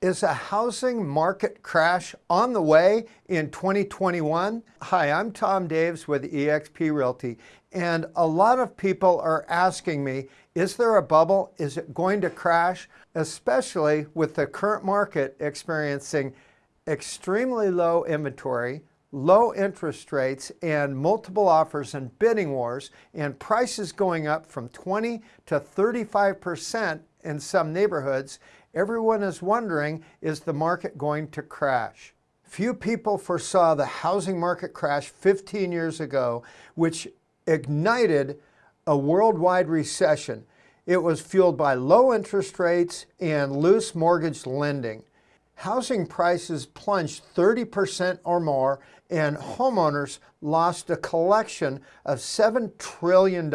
Is a housing market crash on the way in 2021? Hi, I'm Tom Daves with eXp Realty, and a lot of people are asking me, is there a bubble? Is it going to crash? Especially with the current market experiencing extremely low inventory, low interest rates, and multiple offers and bidding wars, and prices going up from 20 to 35% in some neighborhoods, everyone is wondering, is the market going to crash? Few people foresaw the housing market crash 15 years ago, which ignited a worldwide recession. It was fueled by low interest rates and loose mortgage lending. Housing prices plunged 30% or more and homeowners lost a collection of $7 trillion.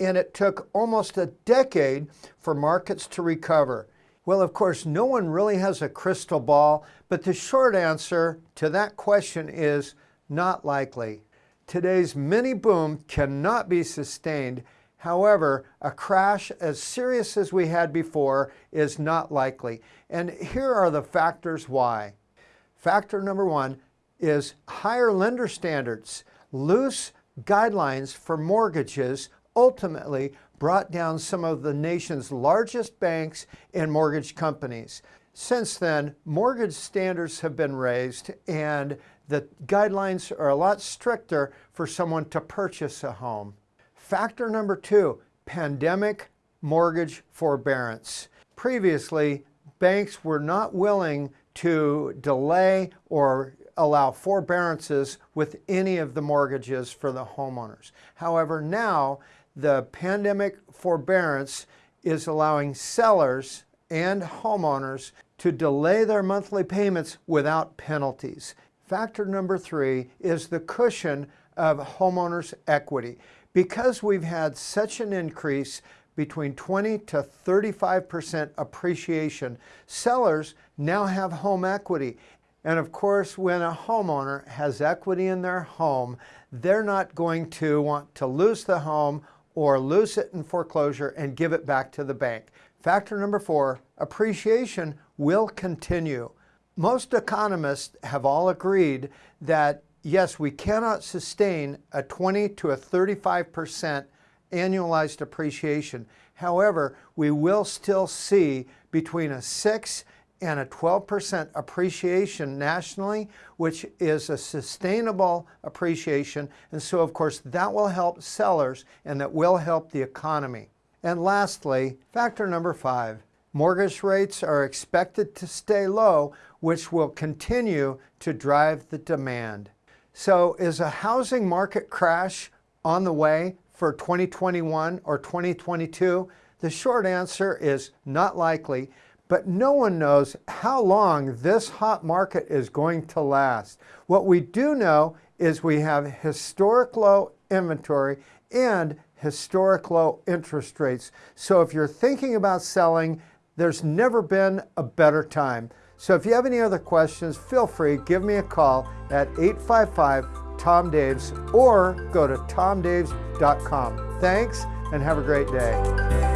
And it took almost a decade for markets to recover. Well, of course, no one really has a crystal ball, but the short answer to that question is not likely. Today's mini boom cannot be sustained. However, a crash as serious as we had before is not likely. And here are the factors why. Factor number one is higher lender standards. Loose guidelines for mortgages ultimately brought down some of the nation's largest banks and mortgage companies. Since then, mortgage standards have been raised and the guidelines are a lot stricter for someone to purchase a home. Factor number two, pandemic mortgage forbearance. Previously, banks were not willing to delay or allow forbearances with any of the mortgages for the homeowners. However, now the pandemic forbearance is allowing sellers and homeowners to delay their monthly payments without penalties. Factor number three is the cushion of homeowners' equity. Because we've had such an increase between 20 to 35% appreciation, sellers now have home equity. And of course, when a homeowner has equity in their home, they're not going to want to lose the home or lose it in foreclosure and give it back to the bank. Factor number four, appreciation will continue. Most economists have all agreed that yes, we cannot sustain a 20 to a 35% annualized appreciation. However, we will still see between a 6 and a 12% appreciation nationally, which is a sustainable appreciation. And so, of course, that will help sellers and that will help the economy. And lastly, factor number five, mortgage rates are expected to stay low, which will continue to drive the demand. So is a housing market crash on the way for 2021 or 2022? The short answer is not likely but no one knows how long this hot market is going to last. What we do know is we have historic low inventory and historic low interest rates. So if you're thinking about selling, there's never been a better time. So if you have any other questions, feel free, give me a call at 855-TOM-DAVES or go to tomdaves.com. Thanks and have a great day.